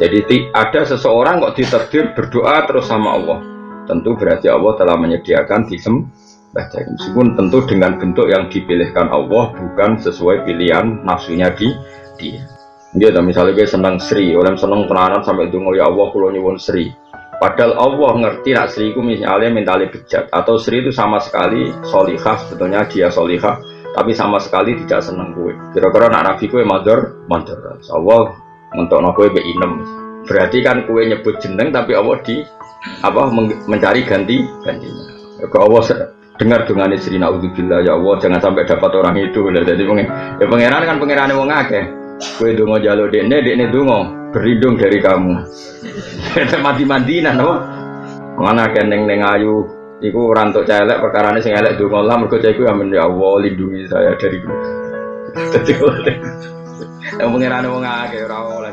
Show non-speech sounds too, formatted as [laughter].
Jadi ada seseorang kok diterdir berdoa terus sama Allah. Tentu berarti Allah telah menyediakan disembah meskipun tentu dengan bentuk yang dipilihkan Allah bukan sesuai pilihan nafsunya di dia. Dia misalnya gue senang Sri, orang senang tenanan sampai itu ya Allah kulo nyuwun Sri. Padahal Allah ngerti nak Sri itu misalnya mentali bejat atau Sri itu sama sekali solihah sebetulnya dia solihah tapi sama sekali tidak senang gue. Kira-kira nak Nabi gue mador, mador. Allah untuk nopo be inem. Berarti kan kue nyebut jeneng tapi Allah di apa mencari ganti gantinya ke Allah dengar dengan istri naudzubillah ya Allah jangan sampai dapat orang itu. Jadi pengen ya pangeran kan pangeran mau ngake kue dungo jalo dekne dekne dungo berlindung dari kamu. [laughs] Mati mandinan no. Mana keneng neng ayu Iku rantuk celek perkara ini sing dungo lah mergo cah iku ya Allah lindungi saya dari [laughs] Yang pengiran wong akeh ora oleh